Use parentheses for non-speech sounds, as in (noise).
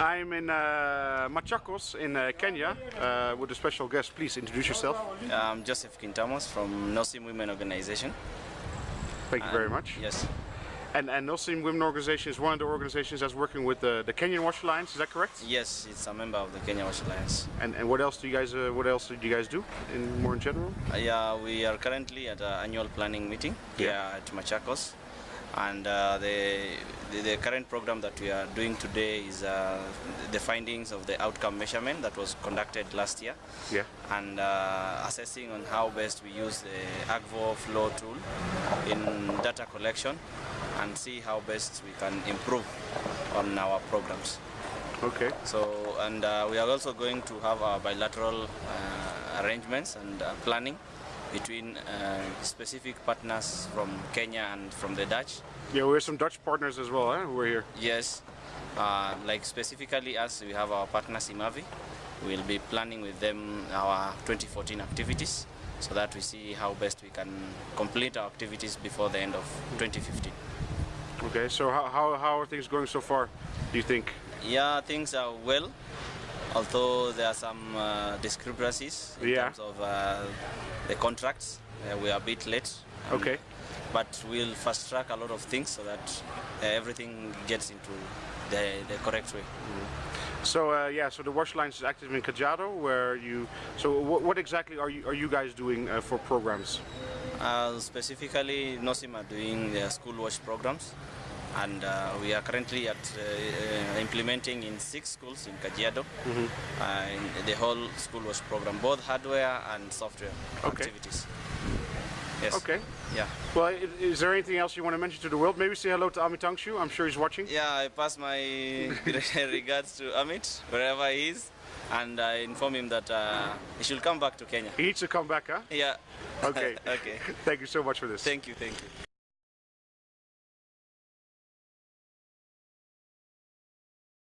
I'm in uh, Machakos in uh, Kenya uh, with a special guest. Please introduce yourself. I'm Joseph Quintamos from Nosim Women Organization. Thank you very much. Yes. And, and Nosim Women Organization is one of the organizations that's working with the, the Kenyan Wash Alliance. Is that correct? Yes, it's a member of the Kenya Wash Alliance. And, and what else do you guys uh, what else do you guys do in more in general? Uh, yeah, we are currently at an annual planning meeting here Yeah. at Machakos, and uh, the, the the current program that we are doing today is uh, the findings of the outcome measurement that was conducted last year, Yeah. and uh, assessing on how best we use the Akvo flow tool in data collection, and see how best we can improve on our programs. Okay. So, and uh, we are also going to have our bilateral uh, arrangements and uh, planning between uh, specific partners from Kenya and from the Dutch. Yeah, we have some Dutch partners as well, eh, who are here. Yes, uh, like specifically us, we have our partner Simavi. We'll be planning with them our 2014 activities so that we see how best we can complete our activities before the end of 2015. Okay, so how, how, how are things going so far, do you think? Yeah, things are well, although there are some uh, discrepancies in Yeah. terms of uh, the contracts. Uh, we are a bit late. Okay. But we'll fast track a lot of things so that uh, everything gets into the, the correct way. So uh, yeah, so the Wash Alliance is active in Kajiado, where you. So what, what exactly are you are you guys doing uh, for programs? Uh, specifically, NOSIM are doing their school wash programs. And uh, we are currently at uh, uh, implementing in six schools in Kajiado uh, in the whole school wash program, both hardware and software Okay. activities. Yes. Okay. Yeah. Well, is there anything else you want to mention to the world? Maybe say hello to Ami Tangshu. I'm sure he's watching. Yeah, I pass my (laughs) regards to Amit wherever he is, and I inform him that uh, he should come back to Kenya. He needs to come back, huh? Yeah. Okay. (laughs) okay. Thank you so much for this. Thank you. Thank you.